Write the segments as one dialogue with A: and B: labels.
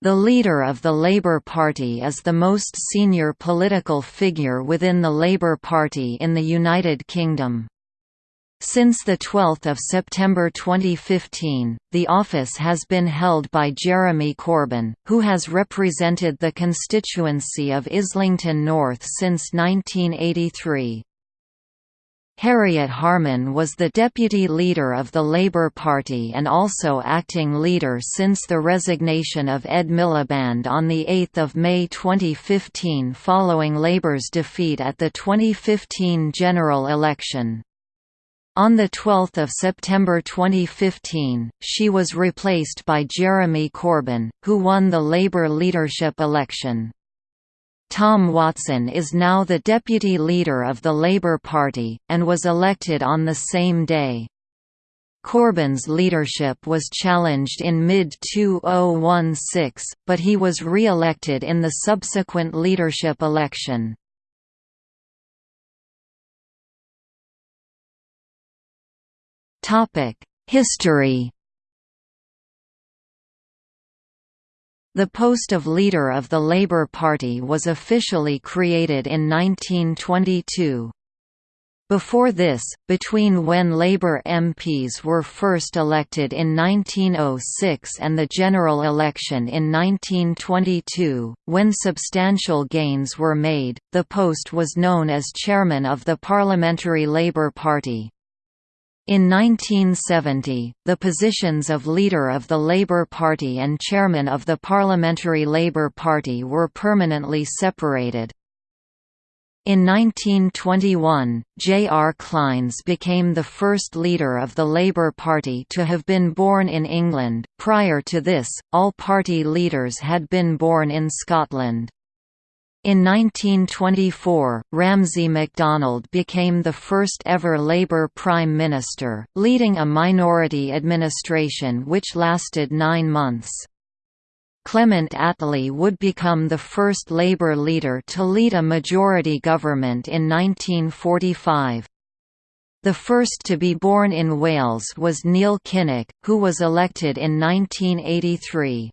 A: The leader of the Labour Party is the most senior political figure within the Labour Party in the United Kingdom. Since 12 September 2015, the office has been held by Jeremy Corbyn, who has represented the constituency of Islington North since 1983. Harriet Harman was the deputy leader of the Labour Party and also acting leader since the resignation of Ed Miliband on 8 May 2015 following Labour's defeat at the 2015 general election. On 12 September 2015, she was replaced by Jeremy Corbyn, who won the Labour leadership election. Tom Watson is now the deputy leader of the Labour Party, and was elected on the same day. Corbyn's leadership was challenged in mid-2016, but he was re-elected in the subsequent leadership election. History The post of leader of the Labour Party was officially created in 1922. Before this, between when Labour MPs were first elected in 1906 and the general election in 1922, when substantial gains were made, the post was known as chairman of the Parliamentary Labour Party. In 1970, the positions of leader of the Labour Party and chairman of the Parliamentary Labour Party were permanently separated. In 1921, J. R. Clynes became the first leader of the Labour Party to have been born in England. Prior to this, all party leaders had been born in Scotland. In 1924, Ramsay MacDonald became the first ever Labour Prime Minister, leading a minority administration which lasted nine months. Clement Attlee would become the first Labour leader to lead a majority government in 1945. The first to be born in Wales was Neil Kinnock, who was elected in 1983.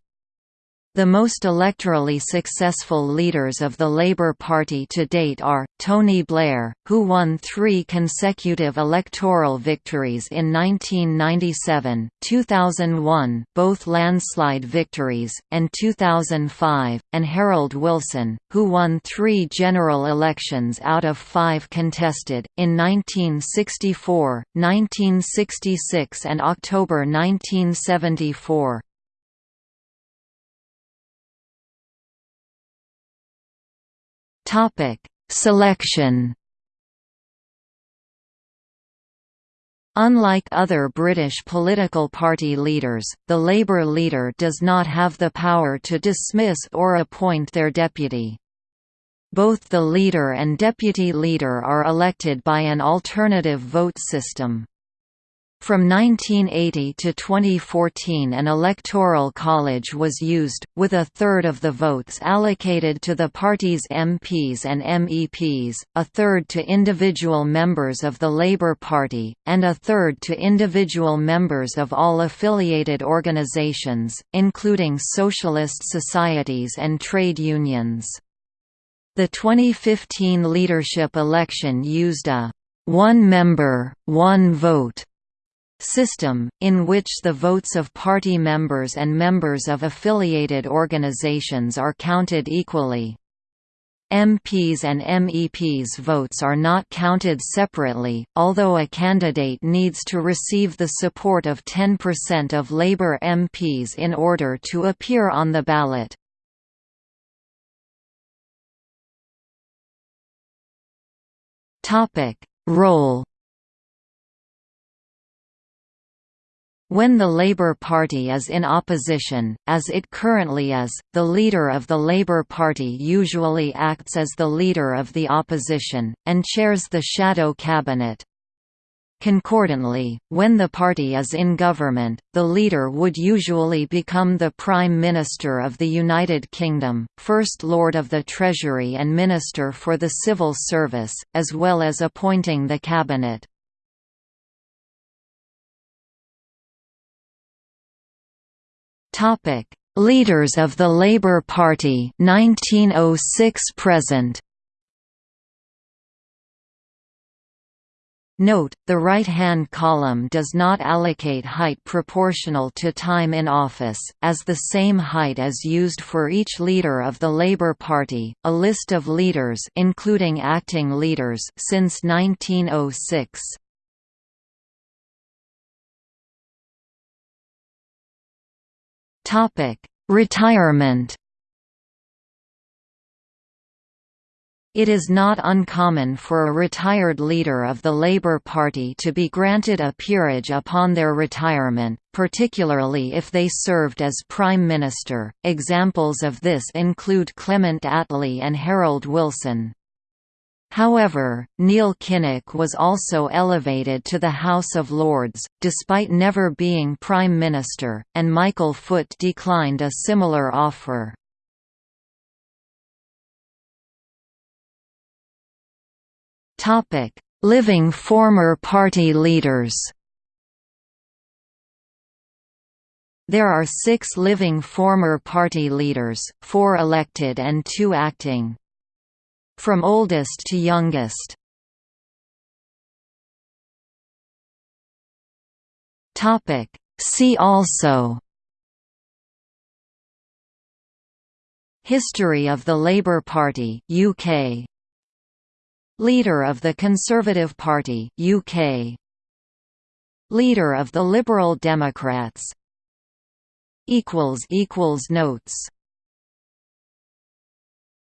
A: The most electorally successful leaders of the Labour Party to date are, Tony Blair, who won three consecutive electoral victories in 1997, 2001 both landslide victories, and 2005, and Harold Wilson, who won three general elections out of five contested, in 1964, 1966 and October 1974. Topic: Selection. Unlike other British political party leaders, the Labour leader does not have the power to dismiss or appoint their deputy. Both the leader and deputy leader are elected by an alternative vote system. From 1980 to 2014 an electoral college was used, with a third of the votes allocated to the party's MPs and MEPs, a third to individual members of the Labour Party, and a third to individual members of all affiliated organisations, including socialist societies and trade unions. The 2015 leadership election used a one member, one vote system, in which the votes of party members and members of affiliated organizations are counted equally. MPs and MEPs' votes are not counted separately, although a candidate needs to receive the support of 10% of Labour MPs in order to appear on the ballot. Role When the Labour Party is in opposition, as it currently is, the leader of the Labour Party usually acts as the leader of the opposition, and chairs the shadow cabinet. Concordantly, when the party is in government, the leader would usually become the Prime Minister of the United Kingdom, First Lord of the Treasury and Minister for the Civil Service, as well as appointing the cabinet. Topic: Leaders of the Labour Party 1906 present Note, the right-hand column does not allocate height proportional to time in office, as the same height is used for each leader of the Labour Party. A list of leaders including acting leaders since 1906. Retirement It is not uncommon for a retired leader of the Labour Party to be granted a peerage upon their retirement, particularly if they served as Prime Minister. Examples of this include Clement Attlee and Harold Wilson. However, Neil Kinnock was also elevated to the House of Lords, despite never being Prime Minister, and Michael Foot declined a similar offer. Living former party leaders. There are six living former party leaders, four elected and two acting. From oldest to youngest. Topic: See also. History of the Labour Party UK Leader of the Conservative Party UK Leader of the Liberal Democrats. Equals equals notes